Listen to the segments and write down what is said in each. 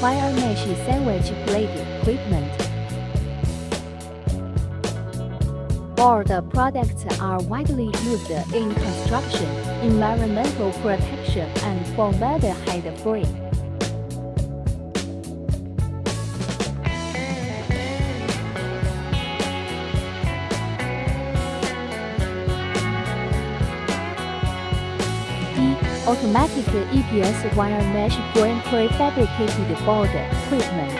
wire mesh sandwich plate equipment. All the products are widely used in construction, environmental protection, and formaldehyde-free. Automatic EPS wire mesh frame prefabricated board equipment.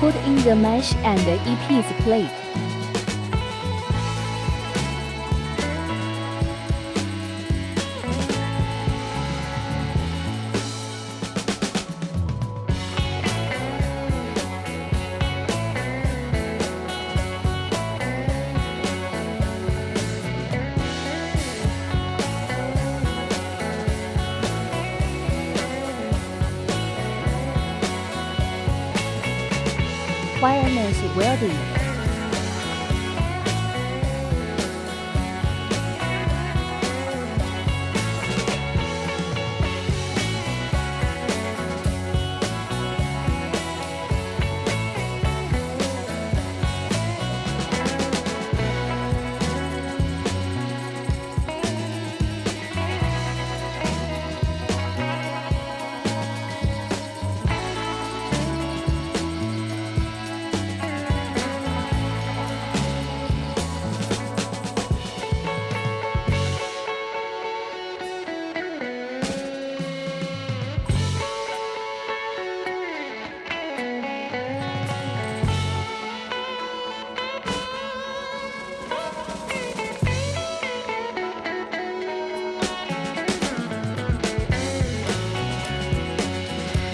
Put in the mesh and the EPS plate. Wire mesh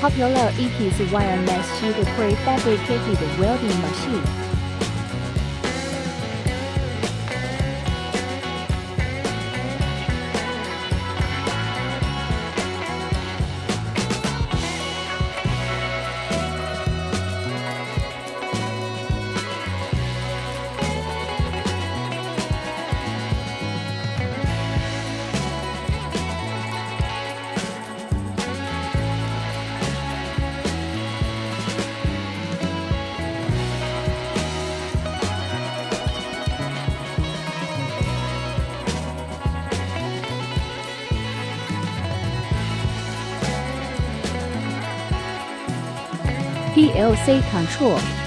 popular EPS wire mesh sheet prefabricated welding machine. PLC control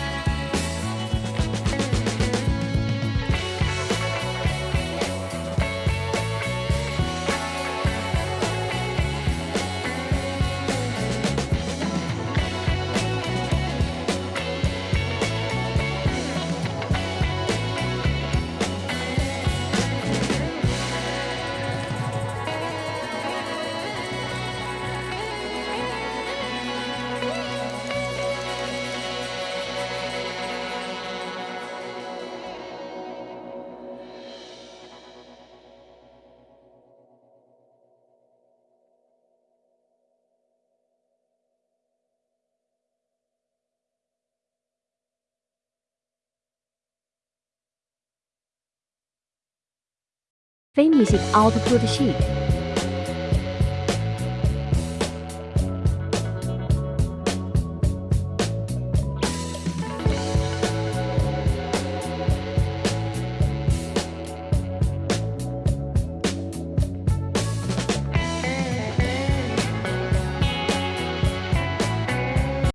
Finished output sheet